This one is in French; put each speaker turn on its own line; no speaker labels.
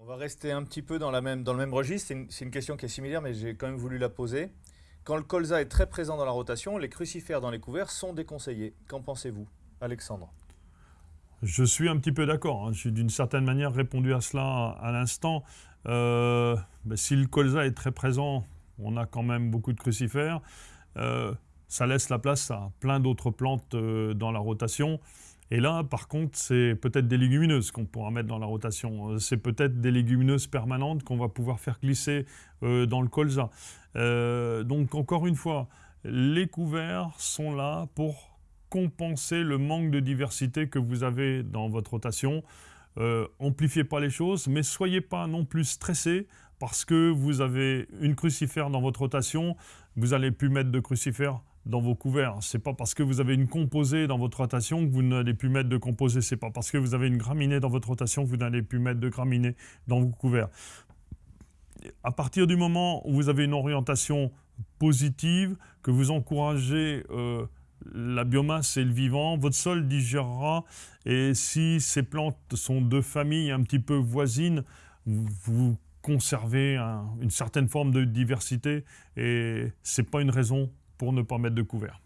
On va rester un petit peu dans, le même registre. C'est une, c'est une question qui est similaire, mais j'ai quand même voulu la poser. Quand le colza est très présent dans la rotation, les crucifères dans les couverts sont déconseillés. Qu'en pensez-vous Alexandre?
Je suis un petit peu d'accord. hein. J'ai d'une certaine manière répondu à cela à l'instant. Euh, ben, si le colza est très présent, on a quand même beaucoup de crucifères. Euh, ça laisse la place à plein d'autres plantes euh, dans la rotation. Et là, par contre, c'est peut-être des légumineuses qu'on pourra mettre dans la rotation. Euh, C'est peut-être des légumineuses permanentes qu'on va pouvoir faire glisser euh, dans le colza. Euh, donc, encore une fois, les couverts sont là pour compenser le manque de diversité que vous avez dans votre rotation. Amplifiez pas les choses, mais soyez pas non plus stressé parce que vous avez une crucifère dans votre rotation, vous n'allez plus mettre de crucifère dans vos couverts. C'est pas parce que vous avez une composée dans votre rotation que vous n'allez plus mettre de composée. C'est pas parce que vous avez une graminée dans votre rotation que vous n'allez plus mettre de graminée dans vos couverts. À partir du moment où vous avez une orientation positive, que vous encouragez euh, la biomasse et le vivant, votre sol digérera. Et si ces plantes sont de familles un petit peu voisines, vous, conservez un- une certaine forme de diversité et c'est pas une raison pour ne pas mettre de couvert.